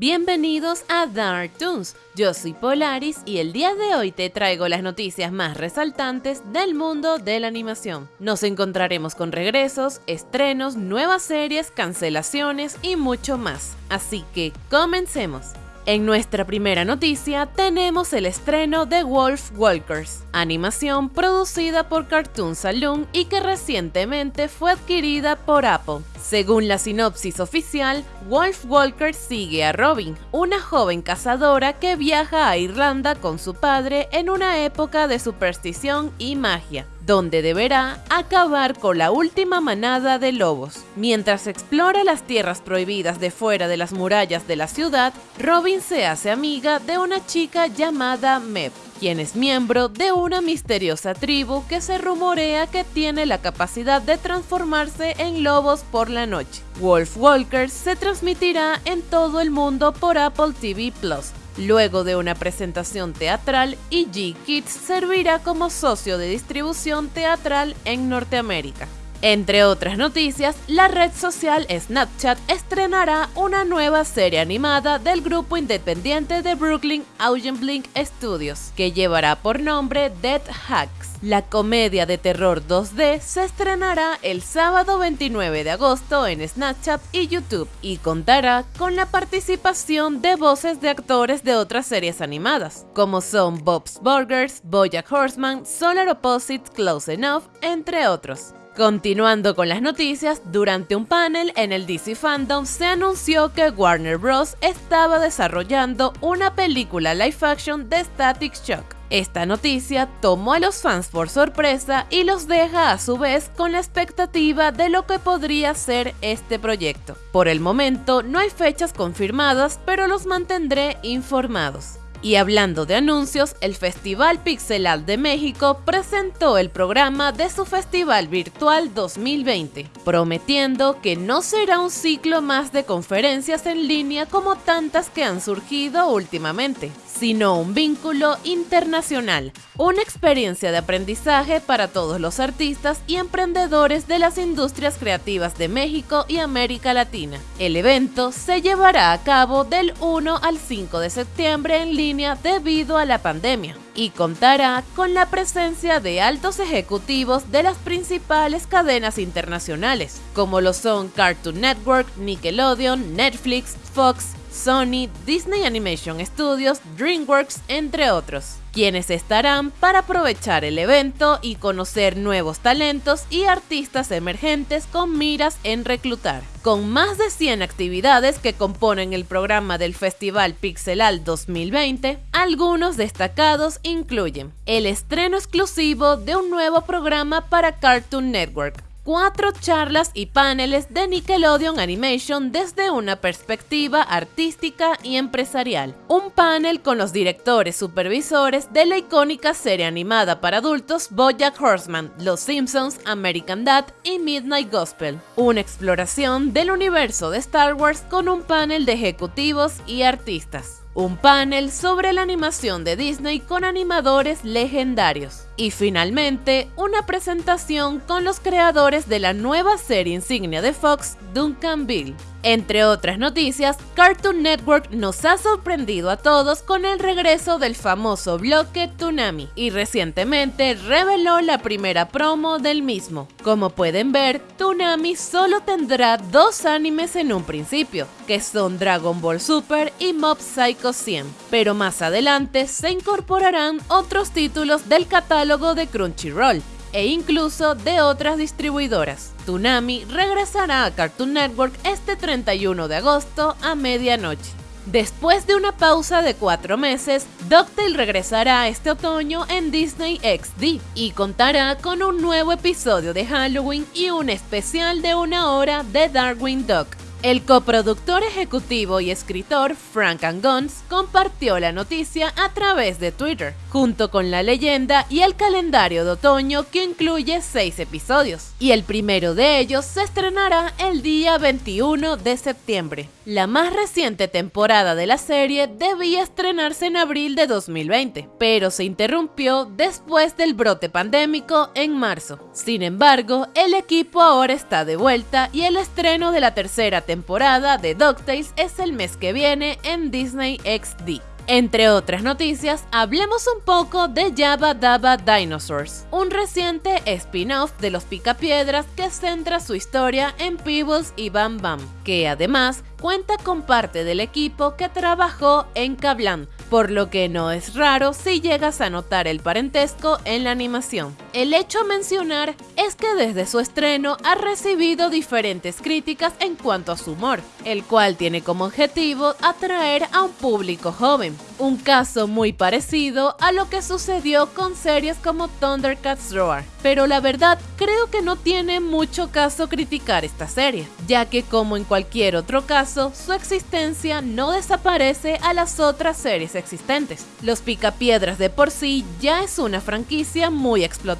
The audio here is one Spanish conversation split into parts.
Bienvenidos a Dark Toons, yo soy Polaris y el día de hoy te traigo las noticias más resaltantes del mundo de la animación. Nos encontraremos con regresos, estrenos, nuevas series, cancelaciones y mucho más. Así que comencemos. En nuestra primera noticia tenemos el estreno de Wolf Walkers, animación producida por Cartoon Saloon y que recientemente fue adquirida por Apple. Según la sinopsis oficial, Wolf Walker sigue a Robin, una joven cazadora que viaja a Irlanda con su padre en una época de superstición y magia donde deberá acabar con la última manada de lobos. Mientras explora las tierras prohibidas de fuera de las murallas de la ciudad, Robin se hace amiga de una chica llamada Meb, quien es miembro de una misteriosa tribu que se rumorea que tiene la capacidad de transformarse en lobos por la noche. Wolf Walkers se transmitirá en todo el mundo por Apple TV Plus, Luego de una presentación teatral, EG Kids servirá como socio de distribución teatral en Norteamérica. Entre otras noticias, la red social Snapchat estrenará una nueva serie animada del grupo independiente de Brooklyn, Augen Blink Studios, que llevará por nombre Dead Hacks. La comedia de terror 2D se estrenará el sábado 29 de agosto en Snapchat y YouTube y contará con la participación de voces de actores de otras series animadas, como son Bob's Burgers, Bojack Horseman, Solar Opposites, Close Enough, entre otros. Continuando con las noticias, durante un panel en el DC Fandom se anunció que Warner Bros. estaba desarrollando una película live action de Static Shock. Esta noticia tomó a los fans por sorpresa y los deja a su vez con la expectativa de lo que podría ser este proyecto. Por el momento no hay fechas confirmadas, pero los mantendré informados. Y hablando de anuncios, el Festival Pixelal de México presentó el programa de su Festival Virtual 2020, prometiendo que no será un ciclo más de conferencias en línea como tantas que han surgido últimamente, sino un vínculo internacional, una experiencia de aprendizaje para todos los artistas y emprendedores de las industrias creativas de México y América Latina. El evento se llevará a cabo del 1 al 5 de septiembre en línea debido a la pandemia y contará con la presencia de altos ejecutivos de las principales cadenas internacionales, como lo son Cartoon Network, Nickelodeon, Netflix, Fox, Sony, Disney Animation Studios, DreamWorks, entre otros, quienes estarán para aprovechar el evento y conocer nuevos talentos y artistas emergentes con miras en reclutar. Con más de 100 actividades que componen el programa del Festival Pixelal 2020, algunos destacados incluyen el estreno exclusivo de un nuevo programa para Cartoon Network, cuatro charlas y paneles de Nickelodeon Animation desde una perspectiva artística y empresarial. Un panel con los directores supervisores de la icónica serie animada para adultos Bojack Horseman, Los Simpsons, American Dad y Midnight Gospel. Una exploración del universo de Star Wars con un panel de ejecutivos y artistas un panel sobre la animación de Disney con animadores legendarios. Y finalmente, una presentación con los creadores de la nueva serie insignia de Fox, Duncan Bill. Entre otras noticias, Cartoon Network nos ha sorprendido a todos con el regreso del famoso bloque Toonami y recientemente reveló la primera promo del mismo. Como pueden ver, Toonami solo tendrá dos animes en un principio, que son Dragon Ball Super y Mob Psycho 100, pero más adelante se incorporarán otros títulos del catálogo de Crunchyroll, e incluso de otras distribuidoras. Toonami regresará a Cartoon Network este 31 de agosto a medianoche. Después de una pausa de cuatro meses, DuckTale regresará este otoño en Disney XD y contará con un nuevo episodio de Halloween y un especial de una hora de Darwin Duck. El coproductor ejecutivo y escritor Frank Angons compartió la noticia a través de Twitter, junto con la leyenda y el calendario de otoño que incluye seis episodios, y el primero de ellos se estrenará el día 21 de septiembre. La más reciente temporada de la serie debía estrenarse en abril de 2020, pero se interrumpió después del brote pandémico en marzo. Sin embargo, el equipo ahora está de vuelta y el estreno de la tercera temporada de DuckTales es el mes que viene en Disney XD. Entre otras noticias, hablemos un poco de Jabba Dabba Dinosaurs, un reciente spin-off de los Picapiedras que centra su historia en Peebles y Bam Bam, que además cuenta con parte del equipo que trabajó en Kablan, por lo que no es raro si llegas a notar el parentesco en la animación. El hecho a mencionar es que desde su estreno ha recibido diferentes críticas en cuanto a su humor, el cual tiene como objetivo atraer a un público joven, un caso muy parecido a lo que sucedió con series como Thundercats Roar. Pero la verdad, creo que no tiene mucho caso criticar esta serie, ya que como en cualquier otro caso, su existencia no desaparece a las otras series existentes. Los Picapiedras de por sí ya es una franquicia muy explotada,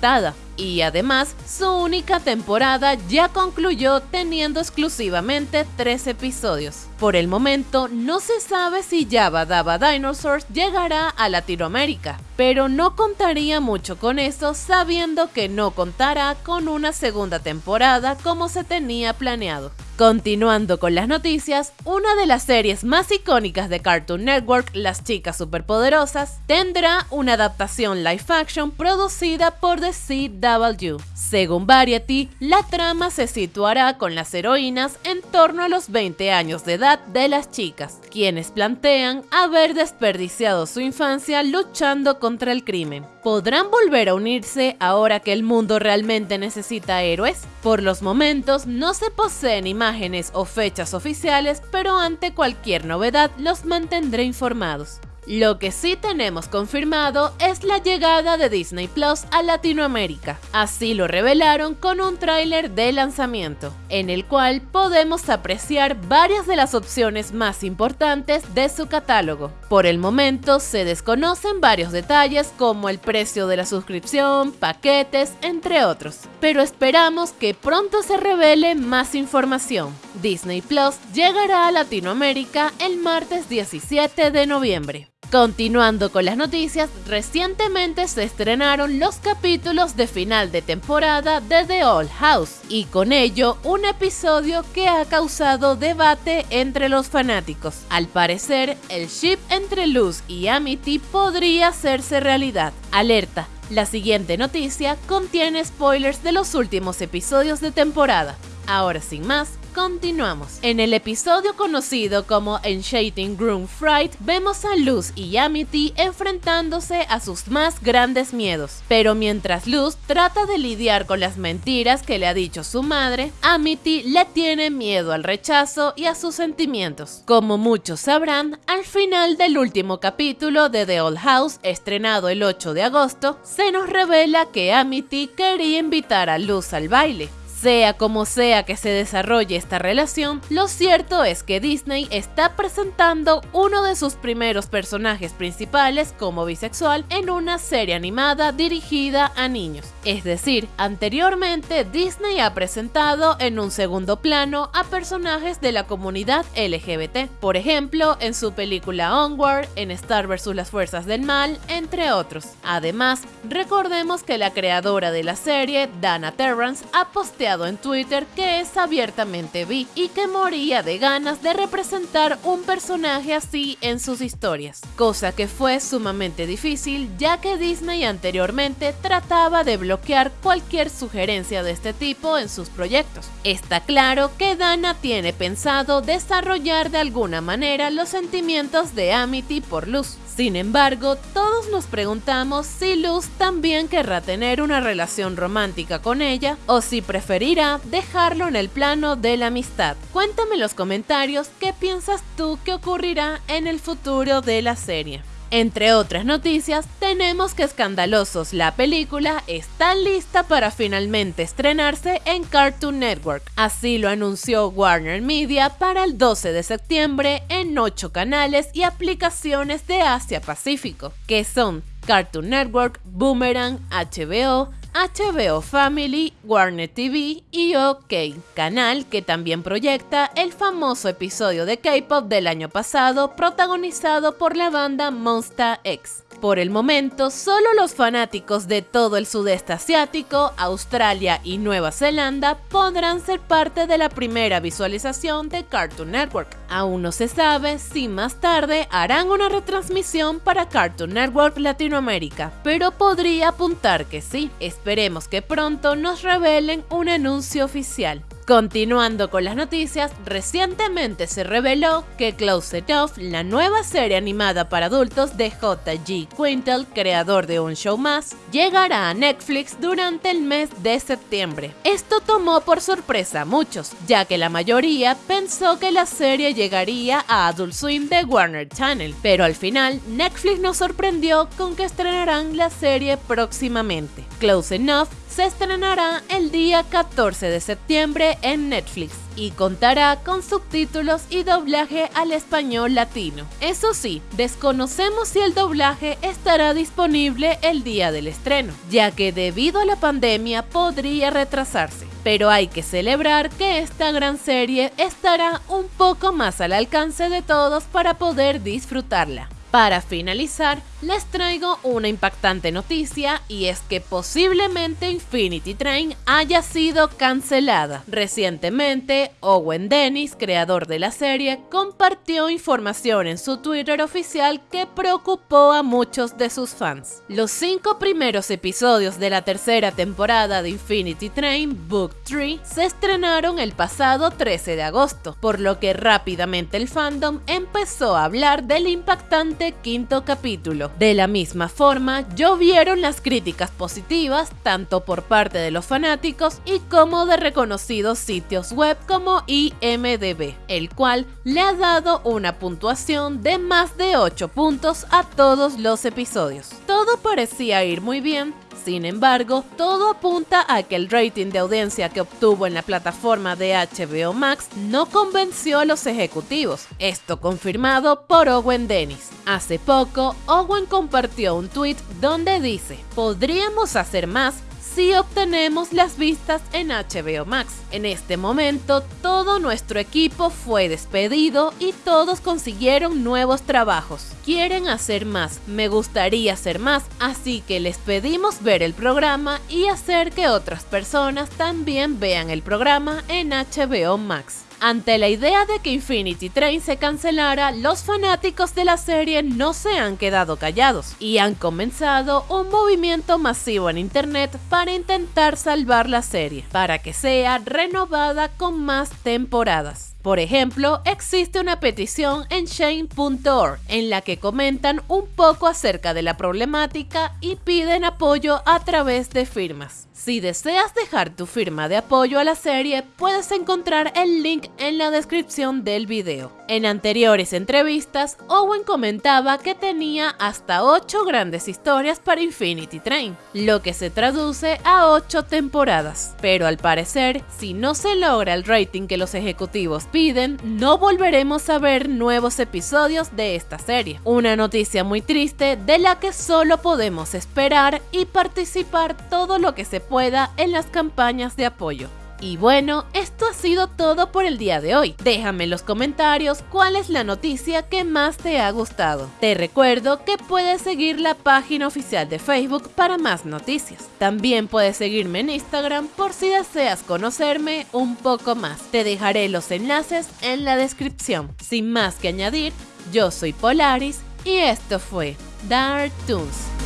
y además su única temporada ya concluyó teniendo exclusivamente tres episodios. Por el momento no se sabe si Java Dava Dinosaurs llegará a Latinoamérica, pero no contaría mucho con eso sabiendo que no contará con una segunda temporada como se tenía planeado. Continuando con las noticias, una de las series más icónicas de Cartoon Network, Las Chicas Superpoderosas, tendrá una adaptación live action producida por The CW. Según Variety, la trama se situará con las heroínas en torno a los 20 años de edad de las chicas, quienes plantean haber desperdiciado su infancia luchando contra el crimen. ¿Podrán volver a unirse ahora que el mundo realmente necesita héroes? Por los momentos no se poseen imágenes o fechas oficiales, pero ante cualquier novedad los mantendré informados. Lo que sí tenemos confirmado es la llegada de Disney Plus a Latinoamérica. Así lo revelaron con un tráiler de lanzamiento, en el cual podemos apreciar varias de las opciones más importantes de su catálogo. Por el momento se desconocen varios detalles como el precio de la suscripción, paquetes, entre otros, pero esperamos que pronto se revele más información. Disney Plus llegará a Latinoamérica el martes 17 de noviembre. Continuando con las noticias, recientemente se estrenaron los capítulos de final de temporada de The Old House y con ello un episodio que ha causado debate entre los fanáticos. Al parecer, el ship entre Luz y Amity podría hacerse realidad. Alerta, la siguiente noticia contiene spoilers de los últimos episodios de temporada. Ahora sin más, continuamos. En el episodio conocido como Enchanting Groom Fright, vemos a Luz y Amity enfrentándose a sus más grandes miedos. Pero mientras Luz trata de lidiar con las mentiras que le ha dicho su madre, Amity le tiene miedo al rechazo y a sus sentimientos. Como muchos sabrán, al final del último capítulo de The Old House, estrenado el 8 de agosto, se nos revela que Amity quería invitar a Luz al baile, sea como sea que se desarrolle esta relación, lo cierto es que Disney está presentando uno de sus primeros personajes principales como bisexual en una serie animada dirigida a niños. Es decir, anteriormente Disney ha presentado en un segundo plano a personajes de la comunidad LGBT, por ejemplo, en su película Onward, en Star vs. las Fuerzas del Mal, entre otros. Además, recordemos que la creadora de la serie, Dana Terrance, ha posteado en Twitter que es abiertamente bi y que moría de ganas de representar un personaje así en sus historias, cosa que fue sumamente difícil ya que Disney anteriormente trataba de bloquear cualquier sugerencia de este tipo en sus proyectos. Está claro que Dana tiene pensado desarrollar de alguna manera los sentimientos de Amity por Luz, sin embargo, todos nos preguntamos si Luz también querrá tener una relación romántica con ella o si preferirá dejarlo en el plano de la amistad. Cuéntame en los comentarios qué piensas tú que ocurrirá en el futuro de la serie. Entre otras noticias, tenemos que Escandalosos, la película, está lista para finalmente estrenarse en Cartoon Network. Así lo anunció Warner Media para el 12 de septiembre en 8 canales y aplicaciones de Asia Pacífico, que son Cartoon Network, Boomerang, HBO, HBO Family, Warner TV y OK, canal que también proyecta el famoso episodio de K-pop del año pasado protagonizado por la banda Monsta X. Por el momento, solo los fanáticos de todo el sudeste asiático, Australia y Nueva Zelanda podrán ser parte de la primera visualización de Cartoon Network. Aún no se sabe si más tarde harán una retransmisión para Cartoon Network Latinoamérica, pero podría apuntar que sí. Esperemos que pronto nos revelen un anuncio oficial. Continuando con las noticias, recientemente se reveló que Close Enough, la nueva serie animada para adultos de J.G. Quintel, creador de Un Show Más, llegará a Netflix durante el mes de septiembre. Esto tomó por sorpresa a muchos, ya que la mayoría pensó que la serie llegaría a Adult Swim de Warner Channel, pero al final Netflix nos sorprendió con que estrenarán la serie próximamente. Close Enough se estrenará el día 14 de septiembre en Netflix y contará con subtítulos y doblaje al español latino. Eso sí, desconocemos si el doblaje estará disponible el día del estreno, ya que debido a la pandemia podría retrasarse. Pero hay que celebrar que esta gran serie estará un poco más al alcance de todos para poder disfrutarla. Para finalizar, les traigo una impactante noticia y es que posiblemente Infinity Train haya sido cancelada. Recientemente, Owen Dennis, creador de la serie, compartió información en su Twitter oficial que preocupó a muchos de sus fans. Los cinco primeros episodios de la tercera temporada de Infinity Train, Book 3, se estrenaron el pasado 13 de agosto, por lo que rápidamente el fandom empezó a hablar del impactante quinto capítulo de la misma forma, llovieron las críticas positivas tanto por parte de los fanáticos y como de reconocidos sitios web como IMDB, el cual le ha dado una puntuación de más de 8 puntos a todos los episodios. Todo parecía ir muy bien, sin embargo, todo apunta a que el rating de audiencia que obtuvo en la plataforma de HBO Max no convenció a los ejecutivos, esto confirmado por Owen Dennis. Hace poco, Owen compartió un tweet donde dice, podríamos hacer más si obtenemos las vistas en HBO Max. En este momento, todo nuestro equipo fue despedido y todos consiguieron nuevos trabajos. Quieren hacer más, me gustaría hacer más, así que les pedimos ver el programa y hacer que otras personas también vean el programa en HBO Max. Ante la idea de que Infinity Train se cancelara, los fanáticos de la serie no se han quedado callados y han comenzado un movimiento masivo en internet para intentar salvar la serie, para que sea renovada con más temporadas. Por ejemplo, existe una petición en shane.org en la que comentan un poco acerca de la problemática y piden apoyo a través de firmas. Si deseas dejar tu firma de apoyo a la serie, puedes encontrar el link en la descripción del video. En anteriores entrevistas, Owen comentaba que tenía hasta 8 grandes historias para Infinity Train, lo que se traduce a 8 temporadas. Pero al parecer, si no se logra el rating que los ejecutivos piden, no volveremos a ver nuevos episodios de esta serie. Una noticia muy triste de la que solo podemos esperar y participar todo lo que se pueda en las campañas de apoyo. Y bueno, esto ha sido todo por el día de hoy. Déjame en los comentarios cuál es la noticia que más te ha gustado. Te recuerdo que puedes seguir la página oficial de Facebook para más noticias. También puedes seguirme en Instagram por si deseas conocerme un poco más. Te dejaré los enlaces en la descripción. Sin más que añadir, yo soy Polaris y esto fue Dark Toons.